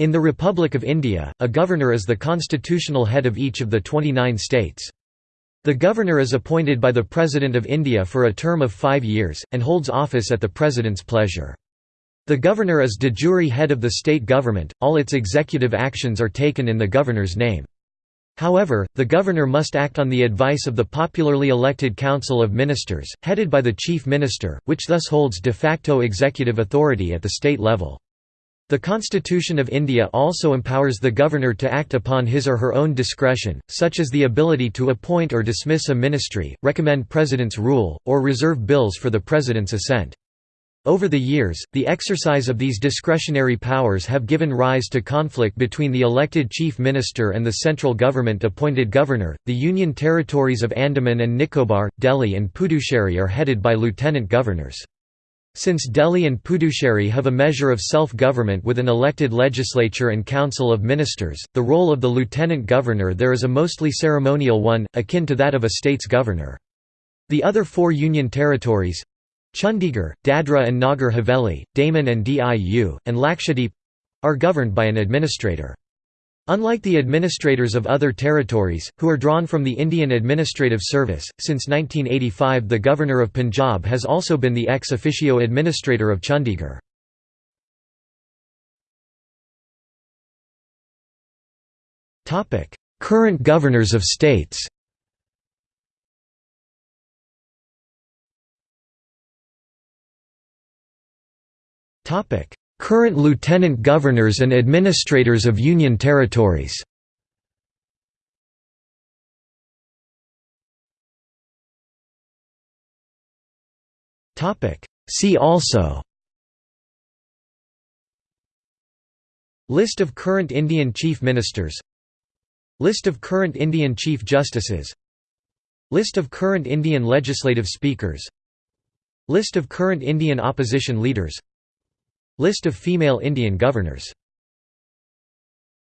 In the Republic of India, a governor is the constitutional head of each of the 29 states. The governor is appointed by the President of India for a term of five years, and holds office at the President's pleasure. The governor is de jure head of the state government, all its executive actions are taken in the governor's name. However, the governor must act on the advice of the popularly elected Council of Ministers, headed by the Chief Minister, which thus holds de facto executive authority at the state level. The Constitution of India also empowers the governor to act upon his or her own discretion, such as the ability to appoint or dismiss a ministry, recommend president's rule, or reserve bills for the president's assent. Over the years, the exercise of these discretionary powers have given rise to conflict between the elected chief minister and the central government appointed governor. The Union territories of Andaman and Nicobar, Delhi and Puducherry are headed by lieutenant governors. Since Delhi and Puducherry have a measure of self-government with an elected legislature and council of ministers, the role of the lieutenant governor there is a mostly ceremonial one, akin to that of a state's governor. The other four union territories—Chandigarh, Dadra and Nagar Haveli, Daman and Diu, and Lakshadweep—are governed by an administrator. Unlike the administrators of other territories, who are drawn from the Indian Administrative Service, since 1985 the Governor of Punjab has also been the ex officio administrator of Chandigarh. Current governors of states Topic: Current lieutenant governors and administrators of Union territories. See also List of current Indian Chief Ministers List of current Indian Chief Justices List of current Indian Legislative Speakers List of current Indian opposition leaders List of female Indian governors